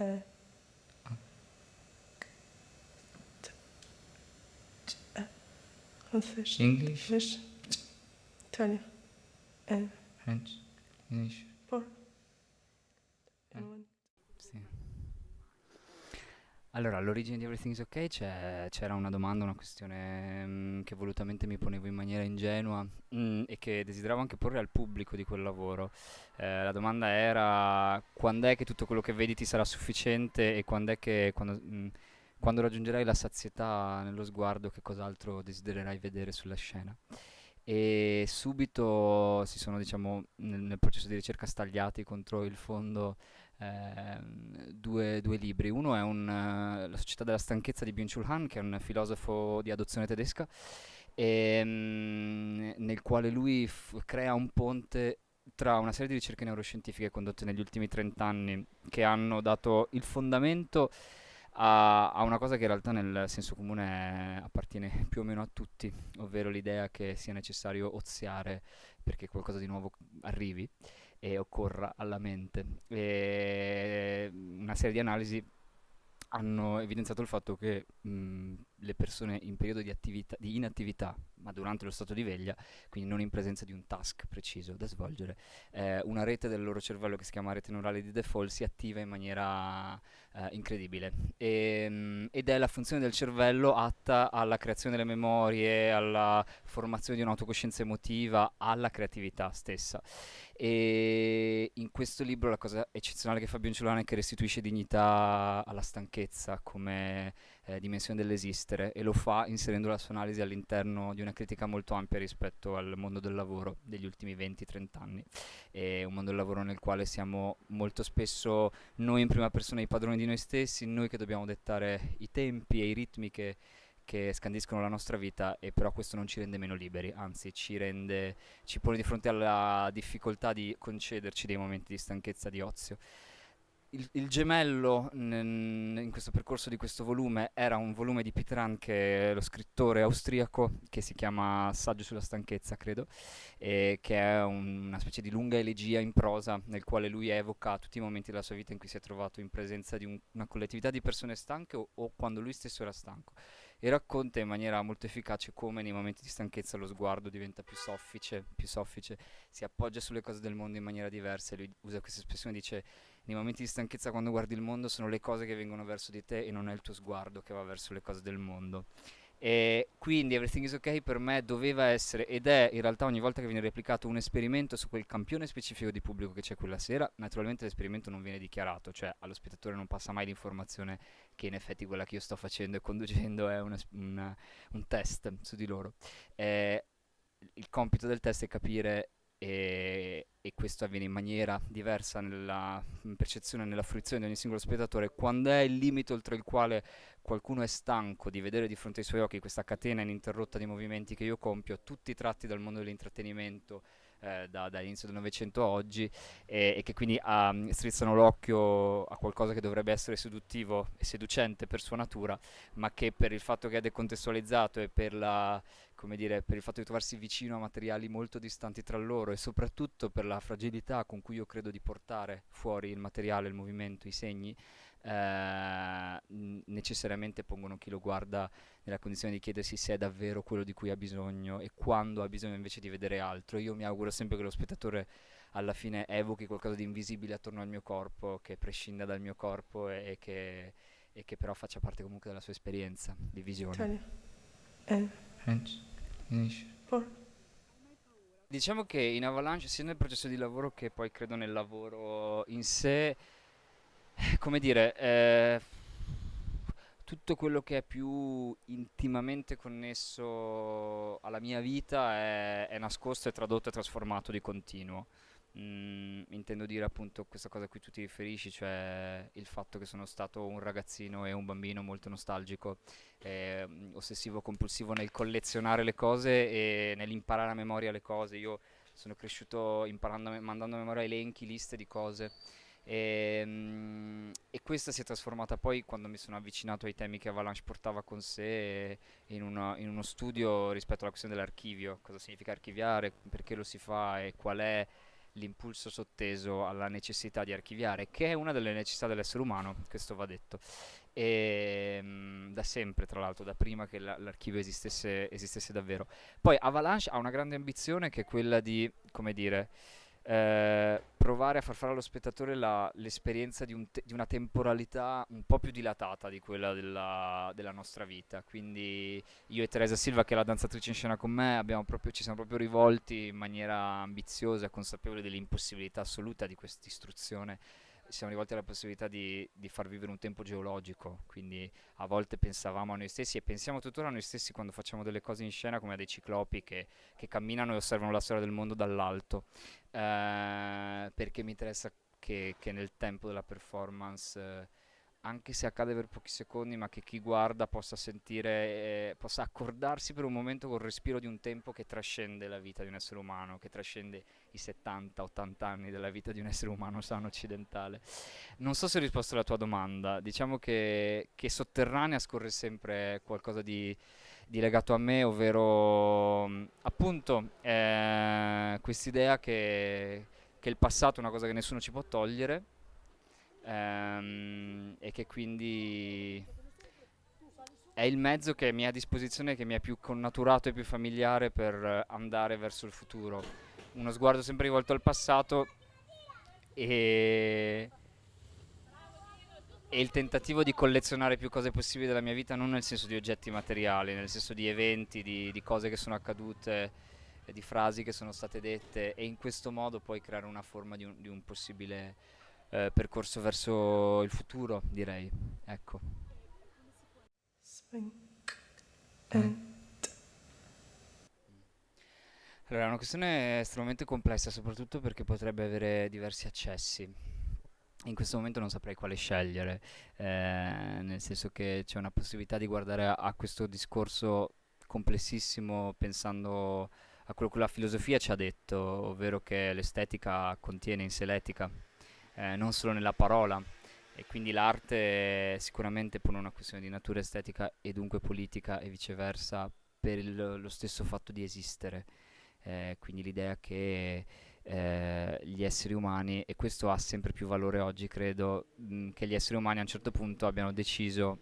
Uh, English. Italian. French. English. Allora, all'origine di Everything's Ok c'è- c'era una domanda, una questione mm, che volutamente mi ponevo in maniera ingenua mm, e che desideravo anche porre al pubblico di quel lavoro. Eh, la domanda era quando è che tutto quello che vedi ti sarà sufficiente e quando è che quando, mm, quando raggiungerai la sazietà nello sguardo che cos'altro desidererai vedere sulla scena. E subito si sono, diciamo, nel, nel processo di ricerca stagliati contro il fondo ehm, due, due libri. Uno è un, eh, La società della stanchezza di Byung-Chul Han, che è un filosofo di adozione tedesca, ehm, nel quale lui crea un ponte tra una serie di ricerche neuroscientifiche condotte negli ultimi 30 anni che hanno dato il fondamento a, a una cosa che in realtà nel senso comune appartiene più o meno a tutti, ovvero l'idea che sia necessario oziare perché qualcosa di nuovo arrivi e occorra alla mente. E una serie di analisi hanno evidenziato il fatto che mh, le persone in periodo di, attività, di inattività, ma durante lo stato di veglia, quindi non in presenza di un task preciso da svolgere, eh, una rete del loro cervello che si chiama rete neurale di default si attiva in maniera eh, incredibile e, mh, ed è la funzione del cervello atta alla creazione delle memorie, alla formazione di un'autocoscienza emotiva, alla creatività stessa. E in questo libro la cosa eccezionale che fa Bionciolano è che restituisce dignità alla stanchezza come eh, dimensione dell'esistere e lo fa inserendo la sua analisi all'interno di una critica molto ampia rispetto al mondo del lavoro degli ultimi 20-30 anni. È un mondo del lavoro nel quale siamo molto spesso noi in prima persona i padroni di noi stessi, noi che dobbiamo dettare i tempi e i ritmi che che scandiscono la nostra vita e però questo non ci rende meno liberi, anzi ci rende, ci pone di fronte alla difficoltà di concederci dei momenti di stanchezza, di ozio. Il, il gemello in questo percorso di questo volume era un volume di Peter che è lo scrittore austriaco, che si chiama Saggio sulla stanchezza, credo, e che è un- una specie di lunga elegia in prosa nel quale lui evoca tutti i momenti della sua vita in cui si è trovato in presenza di un- una collettività di persone stanche o, o quando lui stesso era stanco. E racconta in maniera molto efficace come nei momenti di stanchezza lo sguardo diventa più soffice, più soffice, si appoggia sulle cose del mondo in maniera diversa e lui usa questa espressione, dice nei momenti di stanchezza quando guardi il mondo sono le cose che vengono verso di te e non è il tuo sguardo che va verso le cose del mondo. E quindi Everything is Ok per me doveva essere ed è in realtà ogni volta che viene replicato un esperimento su quel campione specifico di pubblico che c'è quella sera, naturalmente l'esperimento non viene dichiarato, cioè allo spettatore non passa mai l'informazione che in effetti quella che io sto facendo e conducendo è una, una, un test su di loro. Eh, il compito del test è capire e, e, questo avviene in maniera diversa nella percezione e nella fruizione di ogni singolo spettatore, quando è il limite oltre il quale qualcuno è stanco di vedere di fronte ai suoi occhi questa catena ininterrotta di movimenti che io compio, tutti tratti dal mondo dell'intrattenimento, eh, da, dall'inizio del Novecento a oggi e, e che quindi um, strizzano l'occhio a qualcosa che dovrebbe essere seduttivo e seducente per sua natura, ma che per il fatto che è decontestualizzato e per, la, dire, per il fatto di trovarsi vicino a materiali molto distanti tra loro e soprattutto per la fragilità con cui io credo di portare fuori il materiale, il movimento, i segni, eh, necessariamente pongono chi lo guarda nella condizione di chiedersi se è davvero quello di cui ha bisogno e quando ha bisogno invece di vedere altro. Io mi auguro sempre che lo spettatore alla fine evochi qualcosa di invisibile attorno al mio corpo, che prescinda dal mio corpo e, e, che, e che, però faccia parte comunque della sua esperienza di visione. Italian, eh, Diciamo che in Avalanche, sia nel processo di lavoro che poi credo nel lavoro in sé, come dire, eh, tutto quello che è più intimamente connesso alla mia vita è, è nascosto, è tradotto e trasformato di continuo. Mm, intendo dire appunto questa cosa a cui tu ti riferisci, cioè il fatto che sono stato un ragazzino e un bambino molto nostalgico, eh, ossessivo compulsivo nel collezionare le cose e nell'imparare a memoria le cose. Io sono cresciuto imparando, mandando a memoria elenchi, liste di cose. E, mm, e, questa si è trasformata poi quando mi sono avvicinato ai temi che Avalanche portava con sé in, una, in uno studio rispetto alla questione dell'archivio, cosa significa archiviare, perché lo si fa e qual è l'impulso sotteso alla necessità di archiviare, che è una delle necessità dell'essere umano, questo va detto. E, mh, da sempre, tra l'altro, da prima che la- l'archivio esistesse, esistesse davvero. Poi Avalanche ha una grande ambizione che è quella di, come dire, eh, provare a far fare allo spettatore la- l'esperienza di, un te- di una temporalità un po' più dilatata di quella della, della nostra vita. Quindi io e Teresa Silva, che è la danzatrice in scena con me, proprio- ci siamo proprio rivolti in maniera ambiziosa consapevole dell'impossibilità assoluta di questa istruzione. Siamo rivolti alla possibilità di, di far vivere un tempo geologico, quindi a volte pensavamo a noi stessi e pensiamo tuttora a noi stessi quando facciamo delle cose in scena come a dei ciclopi che, che camminano e osservano la storia del mondo dall'alto, Eh, perché mi interessa che, che nel tempo della performance eh, anche se accade per pochi secondi, ma che chi guarda possa sentire, eh, possa accordarsi per un momento col respiro di un tempo che trascende la vita di un essere umano, che trascende i 70-80 anni della vita di un essere umano sano occidentale. Non so se ho risposto alla tua domanda, diciamo che, che sotterranea scorre sempre qualcosa di, di legato a me, ovvero mh, appunto eh, quest'idea che, che il passato è una cosa che nessuno ci può togliere ehm, e che quindi è il mezzo che mi è a disposizione, che mi è più connaturato e più familiare per andare verso il futuro. Uno sguardo sempre rivolto al passato e, e il tentativo di collezionare più cose possibili della mia vita, non nel senso di oggetti materiali, nel senso di eventi, di, di cose che sono accadute, di frasi che sono state dette e in questo modo poi creare una forma di un, di un possibile eh, percorso verso il futuro, direi. Ecco. Allora, è una questione estremamente complessa, soprattutto perché potrebbe avere diversi accessi. In questo momento non saprei quale scegliere, eh, nel senso che c'è una possibilità di guardare a, a questo discorso complessissimo pensando a quello che la filosofia ci ha detto, ovvero che l'estetica contiene in sé l'etica, eh, non solo nella parola, e quindi l'arte sicuramente pone una questione di natura estetica e dunque politica e viceversa per il- lo stesso fatto di esistere. Eh, quindi l'idea che eh, gli esseri umani, e questo ha sempre più valore oggi, credo, mh, che gli esseri umani a un certo punto abbiano deciso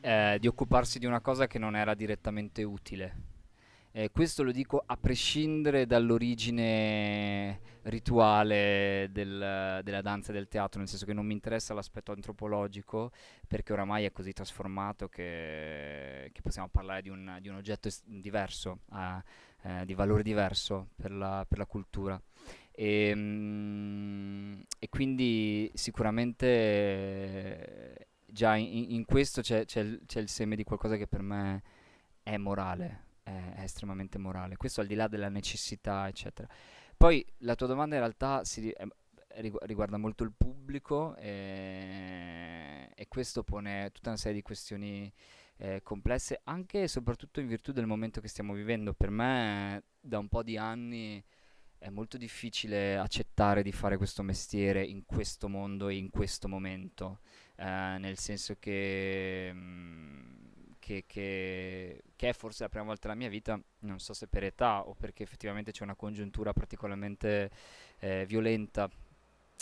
eh, di occuparsi di una cosa che non era direttamente utile. Eh, questo lo dico a prescindere dall'origine rituale del- della danza e del teatro, nel senso che non mi interessa l'aspetto antropologico, perché oramai è così trasformato che, che possiamo parlare di un, di un oggetto diverso, ah, eh, di valore diverso per la, per la cultura. E, mm, e quindi sicuramente eh, già in, in questo c'è il seme di qualcosa che per me è morale, è, è estremamente morale. Questo al di là della necessità, eccetera. Poi la tua domanda in realtà si, rigu- riguarda molto il pubblico e, e questo pone tutta una serie di questioni eh, complesse, anche e soprattutto in virtù del momento che stiamo vivendo. Per me, da un po' di anni, è molto difficile accettare di fare questo mestiere in questo mondo e in questo momento, eh, nel senso che, mm, che, che- che è forse la prima volta nella mia vita, non so se per età o perché effettivamente c'è una congiuntura particolarmente eh, violenta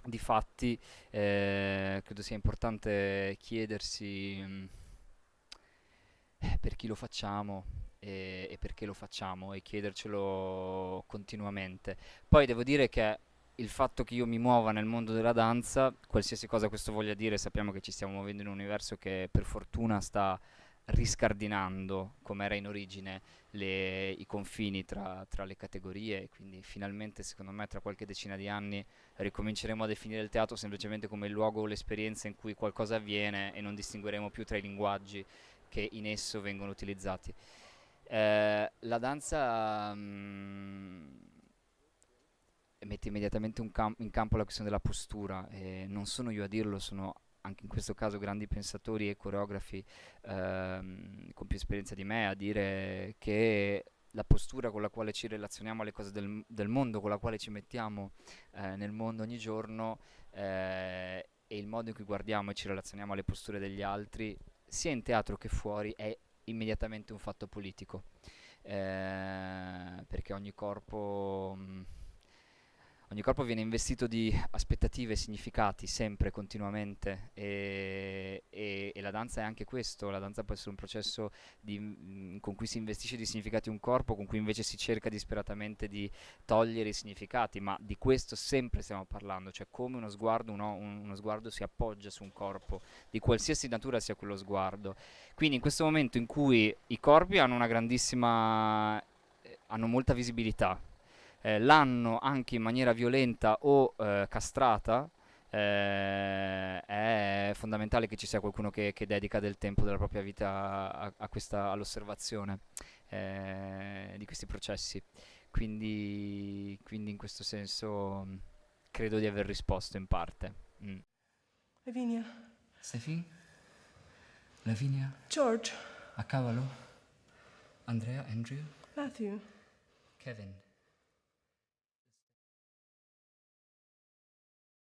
di fatti, eh, credo sia importante chiedersi mm, eh, per chi lo facciamo e perché lo facciamo e chiedercelo continuamente. Poi devo dire che il fatto che io mi muova nel mondo della danza, qualsiasi cosa questo voglia dire, sappiamo che ci stiamo muovendo in un universo che per fortuna sta riscardinando, come era in origine, le- i confini tra, tra le categorie, e quindi finalmente, secondo me, tra qualche decina di anni ricominceremo a definire il teatro semplicemente come il luogo o l'esperienza in cui qualcosa avviene e non distingueremo più tra i linguaggi che in esso vengono utilizzati. Eh, la danza mm, mette immediatamente un cam- in campo la questione della postura e non sono io a dirlo, sono anche in questo caso grandi pensatori e coreografi ehm, con più esperienza di me a dire che la postura con la quale ci relazioniamo alle cose del, del mondo, con la quale ci mettiamo eh, nel mondo ogni giorno eh, e il modo in cui guardiamo e ci relazioniamo alle posture degli altri, sia in teatro che fuori, è immediatamente un fatto politico. Eh, perché ogni corpo, mh, ogni corpo viene investito di aspettative, significati, sempre, continuamente, e, e- e la danza è anche questo, la danza può essere un processo di- mm, con cui si investisce di significati un corpo, con cui invece si cerca disperatamente di togliere i significati, ma di questo sempre stiamo parlando, cioè come uno sguardo, uno, un- uno sguardo si appoggia su un corpo, di qualsiasi natura sia quello sguardo. Quindi in questo momento in cui i corpi hanno una grandissima, eh, hanno molta visibilità, eh, l'hanno anche in maniera violenta o eh, castrata, eh, è fondamentale che ci sia qualcuno che, che dedica del tempo della propria vita a, a questa- all'osservazione eh, di questi processi. Quindi, quindi in questo senso mh, credo di aver risposto in parte. Mm. Lavinia. Steffi? Lavinia? George. A cavallo? Andrea? Andrew? Matthew. Kevin?